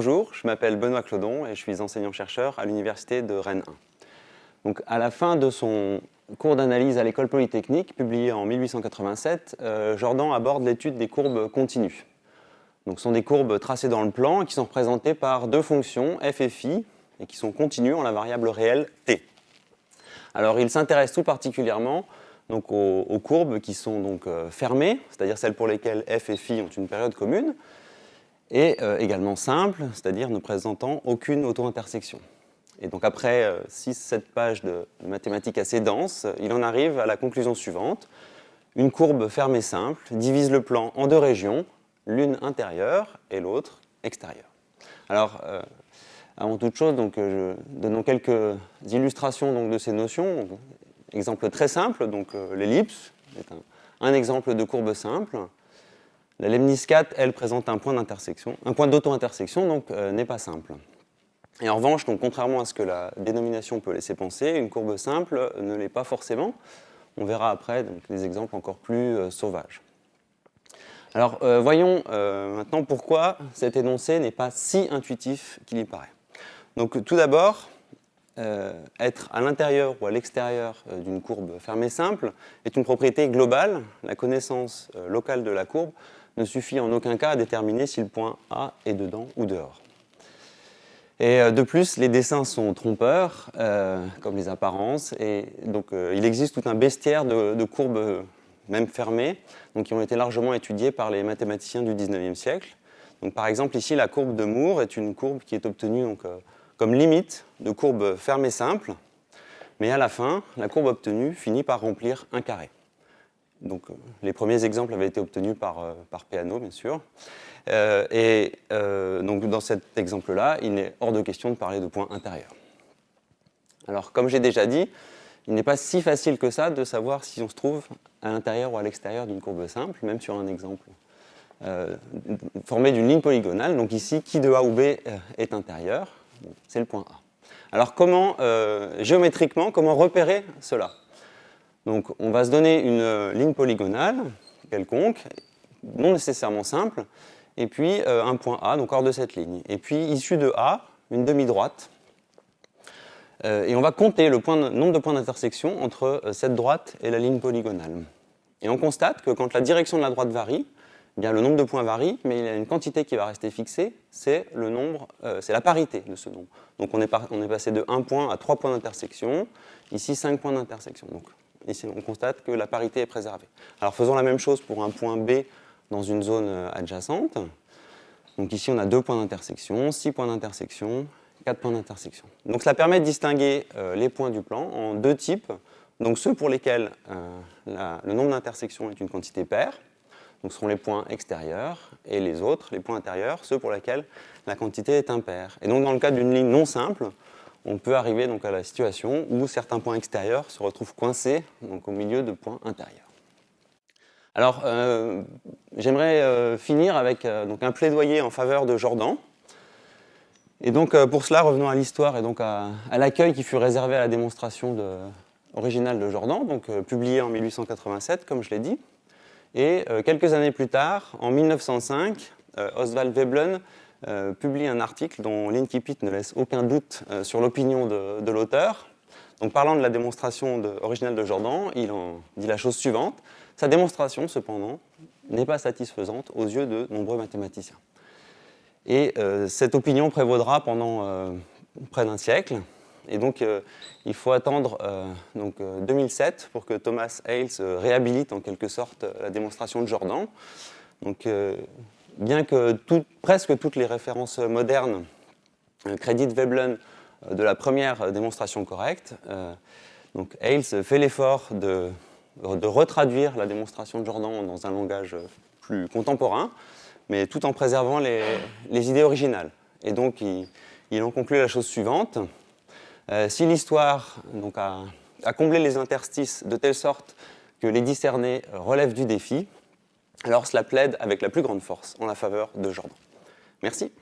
je m'appelle Benoît Clodon et je suis enseignant-chercheur à l'Université de Rennes 1. Donc, à la fin de son cours d'analyse à l'école polytechnique, publié en 1887, euh, Jordan aborde l'étude des courbes continues. Donc, ce sont des courbes tracées dans le plan qui sont représentées par deux fonctions, f et phi, et qui sont continues en la variable réelle t. Alors, il s'intéresse tout particulièrement donc, aux, courbes qui sont donc, euh, fermées, c'est-à-dire celles pour lesquelles f et phi ont une période commune, et euh, également simples, c'est-à-dire ne présentant aucune auto-intersection. Et donc après 6-7 euh, pages de, mathématiques assez denses, il en arrive à la conclusion suivante. Une courbe fermée simple divise le plan en deux régions, l'une intérieure et l'autre extérieure. Alors, euh, avant toute chose, donc, donnons quelques illustrations donc, de ces notions. Exemple très simple, donc l'ellipse est un, exemple de courbe simple. La 4, elle, présente un point d'intersection, un point d'auto-intersection, donc n'est pas simple. Et en revanche, contrairement à ce que la dénomination peut laisser penser, une courbe simple ne l'est pas forcément. On verra après des exemples encore plus euh, sauvages. Alors, euh, voyons euh, maintenant pourquoi cet énoncé n'est pas si intuitif qu'il y paraît. Donc, tout d'abord, être à l'intérieur ou à l'extérieur d'une courbe fermée simple est une propriété globale. La connaissance locale de la courbe ne suffit en aucun cas à déterminer si le point A est dedans ou dehors. Et euh, de plus, les dessins sont trompeurs, euh, comme les apparences, et donc euh, il existe tout un bestiaire de, courbes, même fermées, donc, qui ont été largement étudiées par les mathématiciens du 19e siècle. Par exemple, ici, la courbe de Moore est une courbe qui est obtenue donc, comme limite de courbe fermée simple, mais à la fin, la courbe obtenue finit par remplir un carré. Donc, les premiers exemples avaient été obtenus par, par Peano, bien sûr. Euh, et euh, donc dans cet exemple-là, il n'est hors de question de parler de points intérieurs. Alors comme j'ai déjà dit, il n'est pas si facile que ça de savoir si on se trouve à l'intérieur ou à l'extérieur d'une courbe simple, même sur un exemple euh, formé d'une ligne polygonale. Donc ici, qui de A ou B est intérieur? C'est le point A. Alors comment, géométriquement, comment repérer cela? Donc on va se donner une ligne polygonale quelconque, non nécessairement simple, et puis euh, un point A, donc hors de cette ligne. Et puis, issu de A, une demi-droite. Euh, et on va compter le nombre de points d'intersection entre euh, cette droite et la ligne polygonale. Et on constate que quand la direction de la droite varie, eh bien, le nombre de points varie, mais il y a une quantité qui va rester fixée, c'est la parité de ce nombre. Donc on est, passé de 1 point à 3 points d'intersection, ici 5 points d'intersection. Ici on constate que la parité est préservée. Alors faisons la même chose pour un point B dans une zone euh, adjacente. Donc ici, on a deux points d'intersection, six points d'intersection, quatre points d'intersection. Donc cela permet de distinguer euh, les points du plan en deux types. Donc ceux pour lesquels euh, le nombre d'intersections est une quantité paire, donc ce seront les points extérieurs, et les autres, les points intérieurs, ceux pour lesquels la quantité est impaire. Et donc dans le cas d'une ligne non simple, on peut arriver donc à la situation où certains points extérieurs se retrouvent coincés donc au milieu de points intérieurs. Alors, euh, j'aimerais euh, finir avec euh, un plaidoyer en faveur de Jordan. Et donc, pour cela, revenons à l'histoire et donc à, l'accueil qui fut réservé à la démonstration originale de Jordan, donc publiée en 1887, comme je l'ai dit. Et quelques années plus tard, en 1905, Oswald Veblen publie un article dont l'incipit ne laisse aucun doute sur l'opinion de, de l'auteur. Donc, parlant de la démonstration originale de Jordan, il en dit la chose suivante. Sa démonstration, cependant, n'est pas satisfaisante aux yeux de nombreux mathématiciens. Et euh, cette opinion prévaudra pendant euh, près d'un siècle. Et donc, euh, il faut attendre donc, 2007 pour que Thomas Hales réhabilite en quelque sorte la démonstration de Jordan. Donc, bien que presque toutes les références modernes créditent Veblen de la première démonstration correcte, donc fait l'effort de retraduire la démonstration de Jordan dans un langage plus contemporain, mais tout en préservant les, idées originales. Et donc, il, en conclut la chose suivante. Euh, si l'histoire a, a, comblé les interstices de telle sorte que les discernés relèvent du défi, alors cela plaide avec la plus grande force en la faveur de Jordan. Merci.